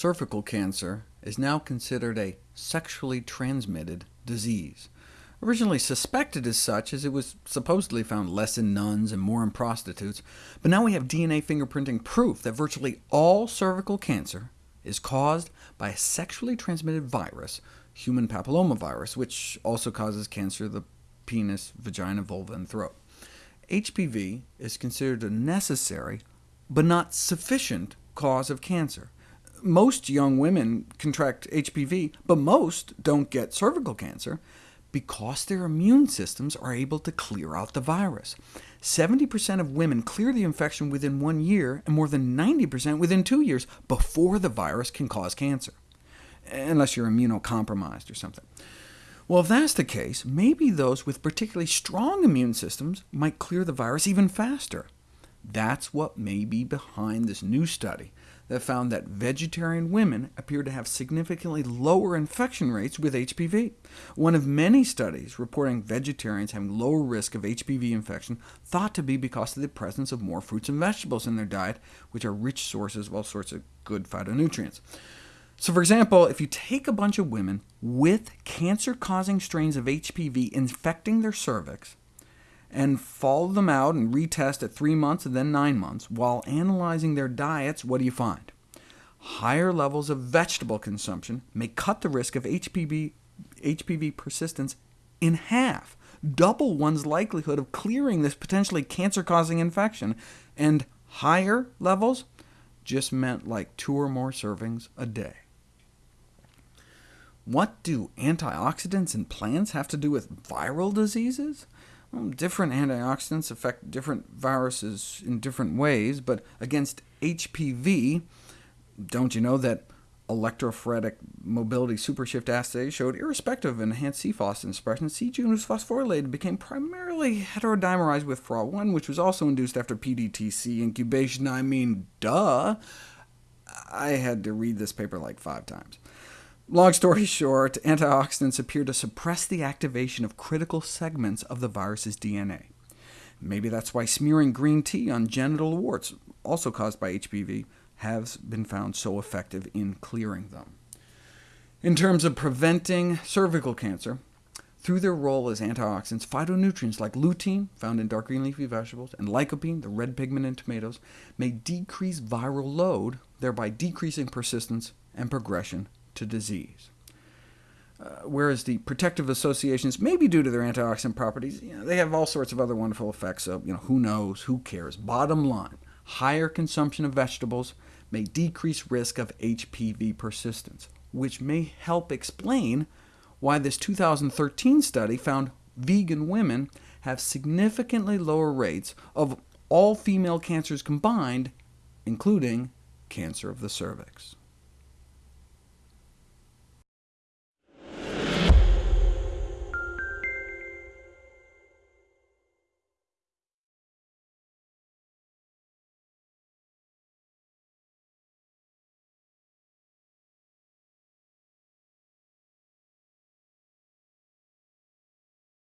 cervical cancer is now considered a sexually transmitted disease. Originally suspected as such, as it was supposedly found less in nuns and more in prostitutes, but now we have DNA fingerprinting proof that virtually all cervical cancer is caused by a sexually transmitted virus, human papillomavirus, which also causes cancer of the penis, vagina, vulva, and throat. HPV is considered a necessary, but not sufficient, cause of cancer. Most young women contract HPV, but most don't get cervical cancer, because their immune systems are able to clear out the virus. 70% of women clear the infection within one year, and more than 90% within two years, before the virus can cause cancer, unless you're immunocompromised or something. Well, if that's the case, maybe those with particularly strong immune systems might clear the virus even faster. That's what may be behind this new study that found that vegetarian women appear to have significantly lower infection rates with HPV. One of many studies reporting vegetarians having lower risk of HPV infection, thought to be because of the presence of more fruits and vegetables in their diet, which are rich sources of all sorts of good phytonutrients. So for example, if you take a bunch of women with cancer-causing strains of HPV infecting their cervix, and follow them out and retest at 3 months and then 9 months. While analyzing their diets, what do you find? Higher levels of vegetable consumption may cut the risk of HPV, HPV persistence in half, double one's likelihood of clearing this potentially cancer-causing infection, and higher levels just meant like two or more servings a day. What do antioxidants in plants have to do with viral diseases? Different antioxidants affect different viruses in different ways, but against HPV, don't you know that electrophoretic mobility supershift assays showed irrespective of enhanced c expression, c-Jun was phosphorylated became primarily heterodimerized with FRA1, which was also induced after PDTC incubation. I mean, duh! I had to read this paper like five times. Long story short, antioxidants appear to suppress the activation of critical segments of the virus's DNA. Maybe that's why smearing green tea on genital warts, also caused by HPV, has been found so effective in clearing them. In terms of preventing cervical cancer, through their role as antioxidants, phytonutrients like lutein, found in dark green leafy vegetables, and lycopene, the red pigment in tomatoes, may decrease viral load, thereby decreasing persistence and progression to disease. Uh, whereas the protective associations may be due to their antioxidant properties, you know, they have all sorts of other wonderful effects, so you know, who knows, who cares. Bottom line, higher consumption of vegetables may decrease risk of HPV persistence, which may help explain why this 2013 study found vegan women have significantly lower rates of all female cancers combined, including cancer of the cervix.